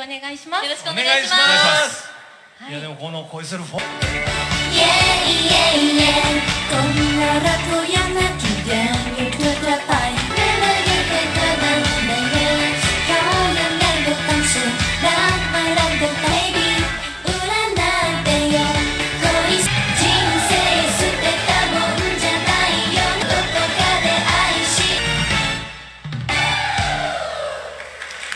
お願いします。よろしくお願いします。い。やでもこの恋するフォンイエイイエイイエイこんならとや